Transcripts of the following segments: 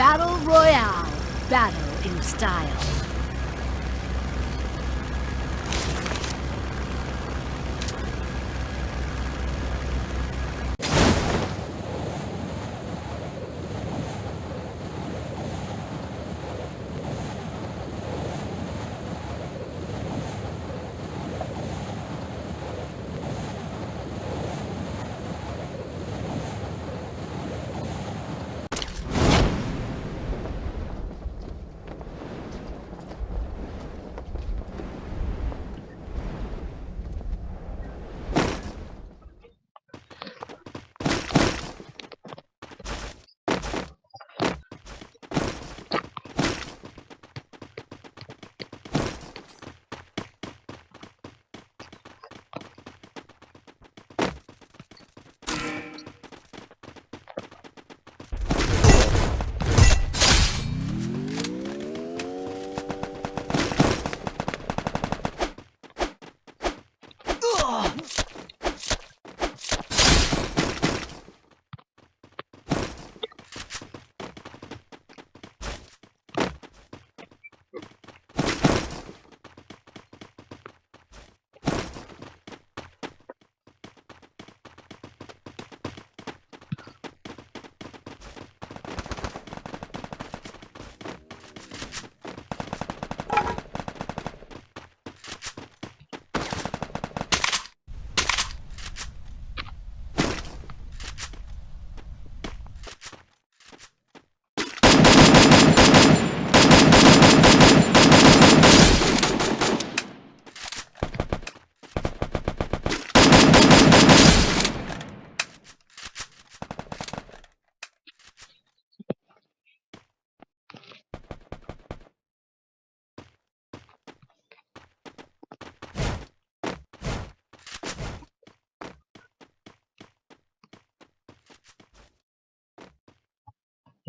Battle Royale. Battle in style.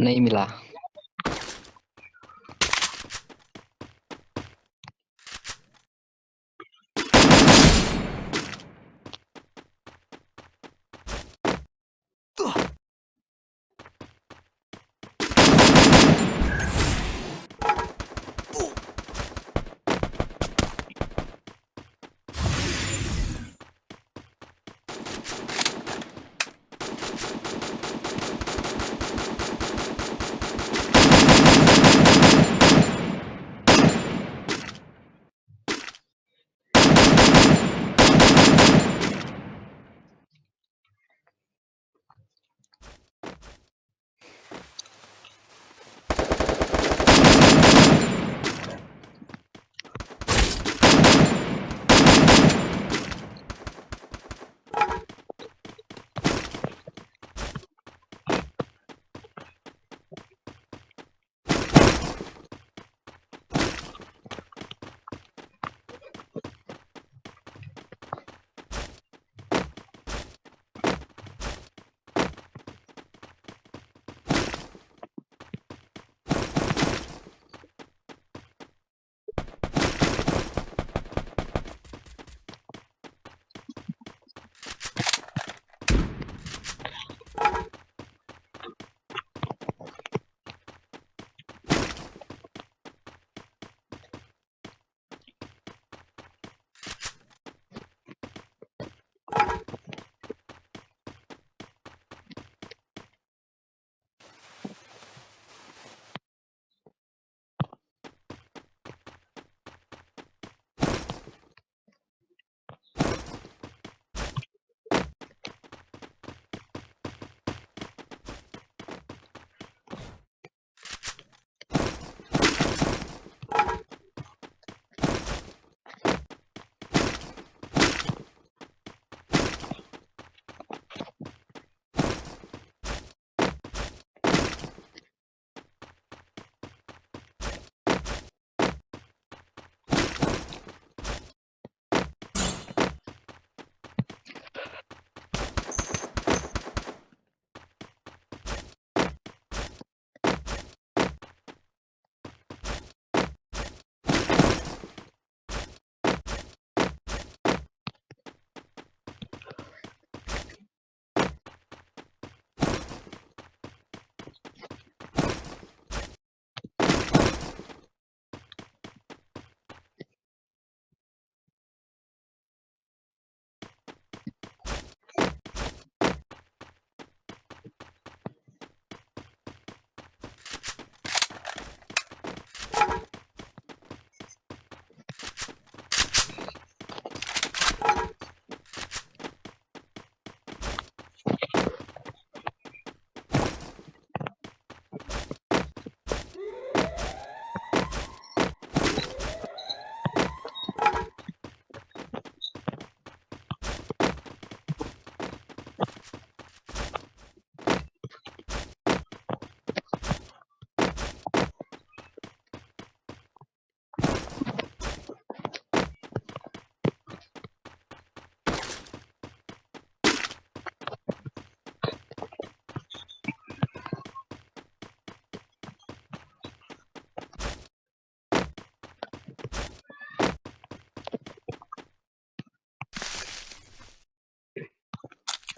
नहीं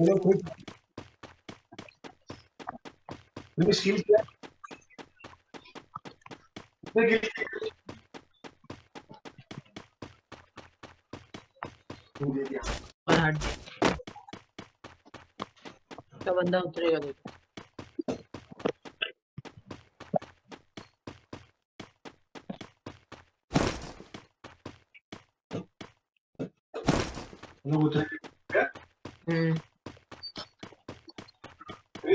चलो मेरी स्किल क्या। है और हट का बंदा उतरेगा देखो। लोग उतरे। क्या हम्म।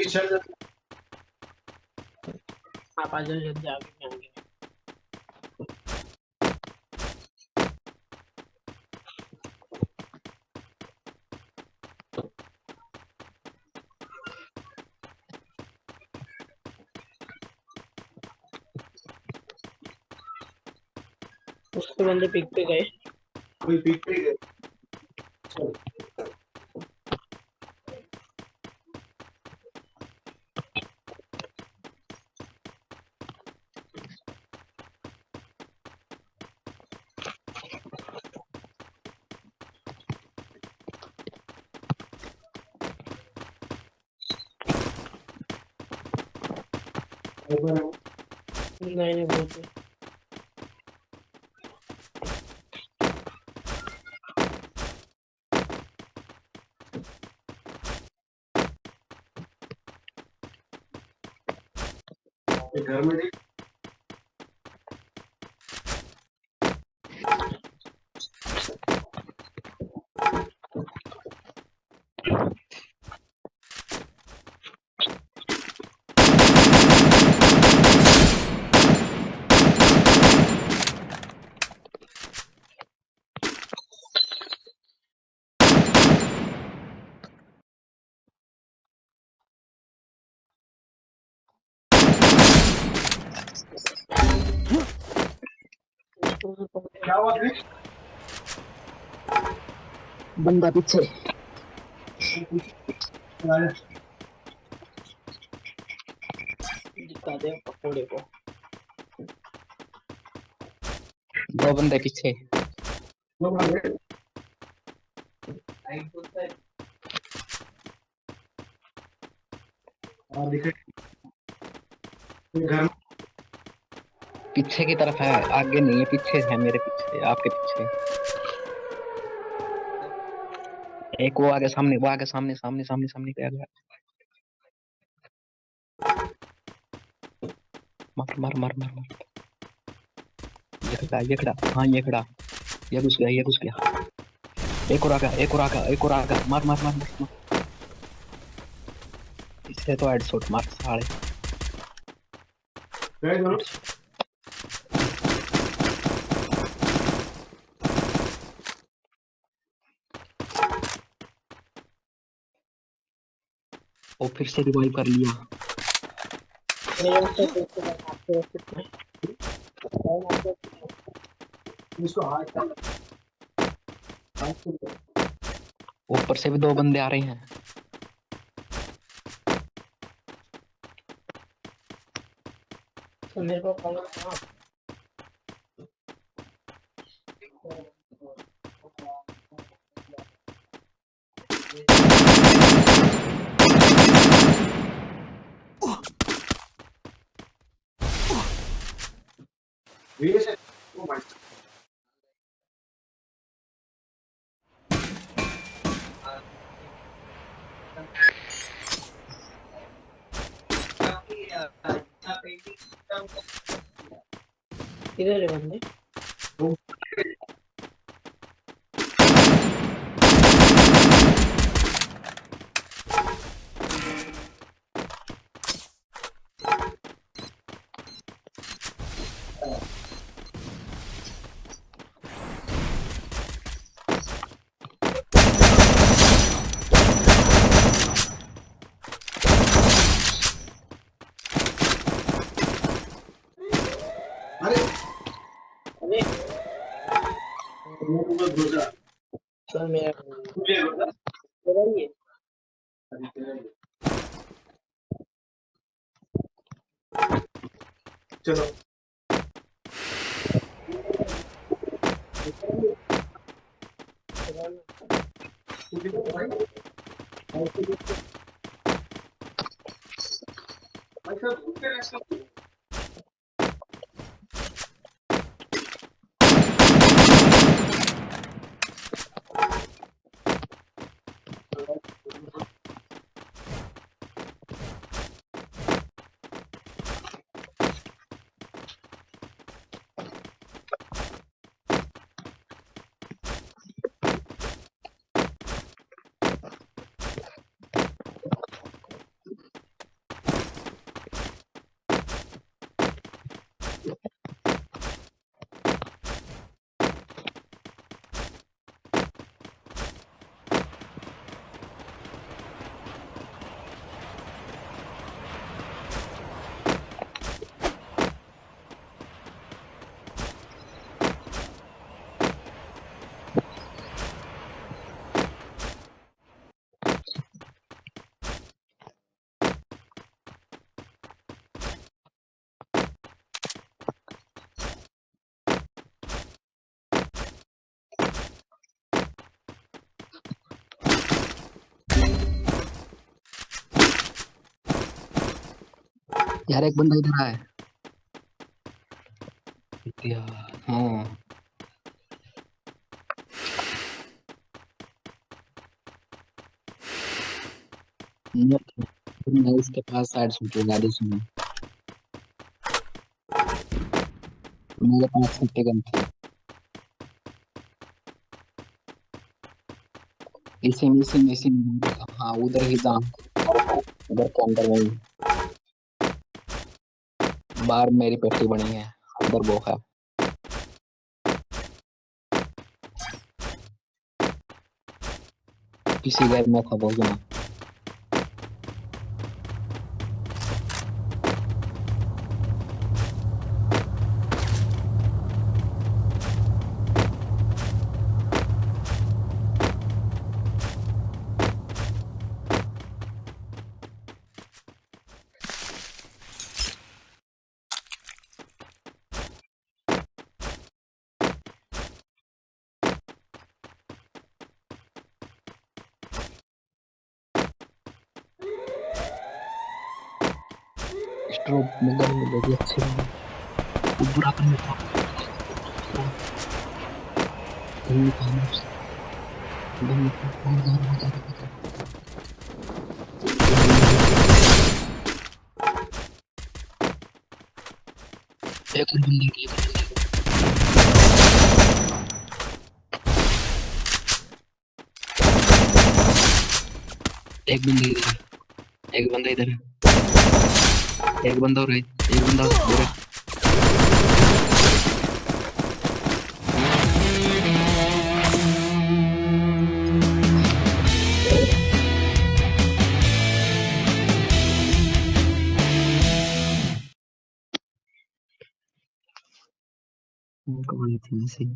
चल आप आ जाओ जल्दी आगे उसके बंदे पिक पे गए। कोई पीक पे गए? नहीं नहीं बहुत घर में बंदा पीछे। दे पकौड़े को। दो बंदे पीछे। दिखे घर में पीछे की तरफ़ है आगे नहीं है पीछे है मेरे पीछे आपके पीछे। एक वो आगे सामने वो आगे सामने सामने सामने सामने पे आ गया मार मार मार मार मार। ये खड़ा ये खड़ा हाँ ये खड़ा। ये घुस गया ये घुस गया। एक और आ एक और आ एक और आ मार मार मार मार, मार। इससे तो हेडशॉट मार साले। वो फिर से रिवाइव कर लिया। ऊपर से भी दो बंदे आ रहे हैं। मेरे को वीर से ओ भाई किधर अरे। अरे। सर मेरा। चलो। मेरा ही। यार एक बंदा इधर आया। यार हाँ। मैं इसके पास साइड शूटूँगा दूसरी मेरे पास छुट्टी गन थी। इसी में इसी में इसी में। हाँ उधर ही जा उधर के अंदर वही बाहर मेरी पेटी बनी है। अंदर वो है। किसी घर में था जमा स्ट्रोक मिलर वो भी अच्छे वो बुरा करने का कहीं काम बहुत ज़्यादा बहुत ज़्यादा बहुत ज़्यादा एक और बंदे एक। एक बंदे इधर एक बंदा इधर है एक बंदा और है एक बंदा और है उनको बोली थी ना सही